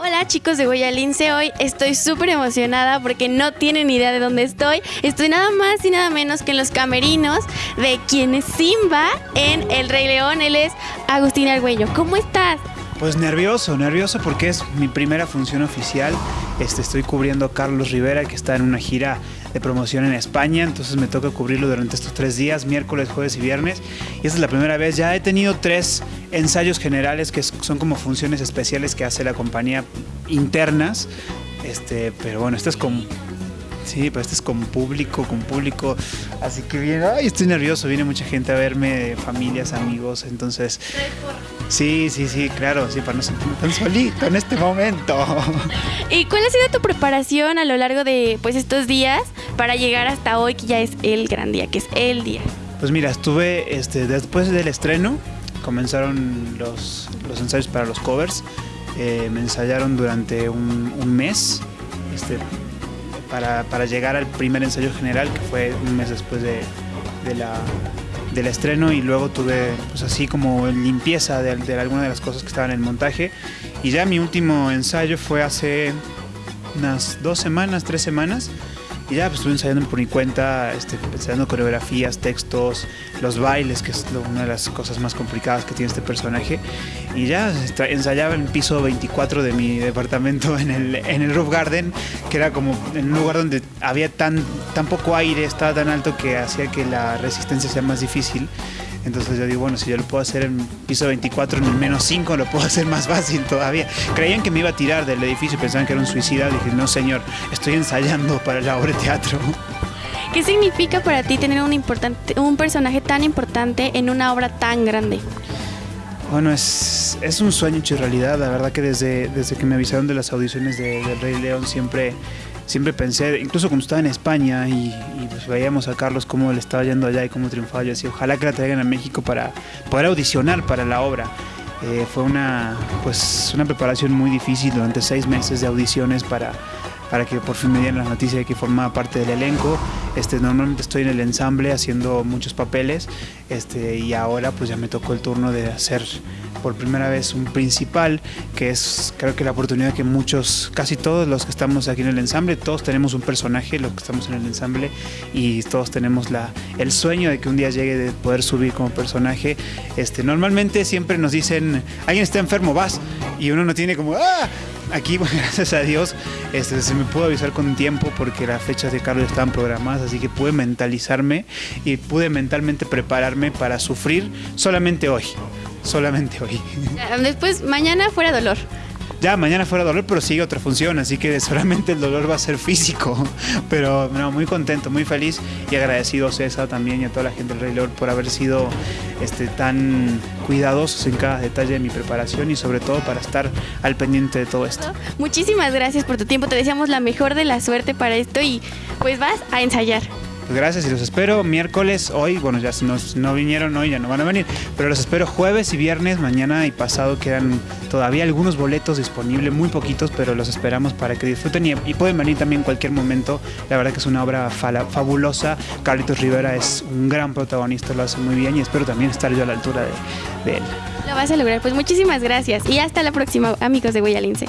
Hola chicos de Guayalince, hoy estoy súper emocionada porque no tienen idea de dónde estoy. Estoy nada más y nada menos que en los camerinos de quien es Simba en El Rey León. Él es Agustín Argüello. ¿Cómo estás? Pues nervioso, nervioso porque es mi primera función oficial. Este, estoy cubriendo a Carlos Rivera, que está en una gira de promoción en España, entonces me toca cubrirlo durante estos tres días, miércoles, jueves y viernes. Y esta es la primera vez, ya he tenido tres ensayos generales que son como funciones especiales que hace la compañía internas, este, pero bueno, este es con Sí, pero este es con público, con público. Así que bien, ay, estoy nervioso. Viene mucha gente a verme, familias, amigos. Entonces, sí, sí, sí, claro, sí, para no sentirme tan solito en este momento. ¿Y cuál ha sido tu preparación a lo largo de pues estos días para llegar hasta hoy, que ya es el gran día, que es el día? Pues mira, estuve este, después del estreno, comenzaron los, los ensayos para los covers. Eh, me ensayaron durante un, un mes. Este, para, llegar al primer ensayo general, que fue un mes después de, la, del estreno y luego tuve pues así como limpieza de, de algunas de las cosas que estaban en el montaje. Y ya mi último ensayo fue hace unas dos semanas, tres semanas y ya pues, estuve ensayando por mi cuenta, este, ensayando coreografías, textos, los bailes, que es una de las cosas más complicadas que tiene este personaje. Y ya ensayaba en el piso 24 de mi departamento en el, en el Roof Garden, que era como en un lugar donde había tan, tan poco aire, estaba tan alto que hacía que la resistencia sea más difícil. Entonces yo digo, bueno, si yo lo puedo hacer en piso 24, en el menos 5, lo puedo hacer más fácil todavía. Creían que me iba a tirar del edificio, pensaban que era un suicida. Dije, no, señor, estoy ensayando para la obra de teatro. ¿Qué significa para ti tener un, importante, un personaje tan importante en una obra tan grande? Bueno, es, es un sueño hecho realidad. La verdad que desde, desde que me avisaron de las audiciones de, del Rey León siempre siempre pensé, incluso cuando estaba en España y, pues veíamos a Carlos cómo le estaba yendo allá y cómo triunfaba, yo decía, ojalá que la traigan a México para poder audicionar para la obra. Eh, fue una, pues, una preparación muy difícil durante seis meses de audiciones para, para que por fin me dieran la noticia de que formaba parte del elenco. Este, normalmente estoy en el ensamble haciendo muchos papeles este, y ahora pues ya me tocó el turno de hacer por primera vez un principal, que es creo que la oportunidad que muchos, casi todos los que estamos aquí en el ensamble, todos tenemos un personaje, los que estamos en el ensamble, y todos tenemos la, el sueño de que un día llegue de poder subir como personaje. Este, normalmente siempre nos dicen, alguien está enfermo, vas, y uno no tiene como, ¡ah! Aquí, gracias a Dios, este, se me pudo avisar con tiempo porque las fechas de Carlos estaban programadas, así que pude mentalizarme y pude mentalmente prepararme para sufrir solamente hoy solamente hoy. Después, mañana fuera dolor. Ya, mañana fuera dolor, pero sigue otra función, así que solamente el dolor va a ser físico. Pero no, muy contento, muy feliz y agradecido a César también y a toda la gente del Rey León por haber sido este, tan cuidadosos en cada detalle de mi preparación y sobre todo para estar al pendiente de todo esto. Muchísimas gracias por tu tiempo, te deseamos la mejor de la suerte para esto y pues vas a ensayar. Pues gracias y los espero miércoles, hoy, bueno, ya si no, vinieron hoy ya no van a venir, pero los espero jueves y viernes, mañana y pasado quedan todavía algunos boletos disponibles, muy poquitos, pero los esperamos para que disfruten y, pueden venir también en cualquier momento. La verdad que es una obra fabulosa. Carlitos Rivera es un gran protagonista, lo hace muy bien y espero también estar yo a la altura de, de él. Lo vas a lograr, pues muchísimas gracias y hasta la próxima, amigos de Guayalince.